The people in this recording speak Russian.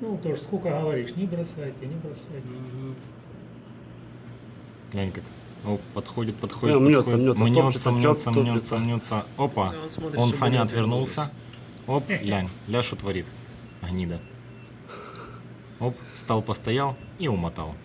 Ну, тоже сколько говоришь, не бросайте, не бросайте. Глянь как. Оп, ну, подходит, подходит, Не, мнется, подходит. мнется, мнется, мнется, мнется, мнется. Опа. Да, он смотрит, Он Саня отвернулся. Оп, глянь, ля что творит. Гнида. Оп, стал, постоял и умотал.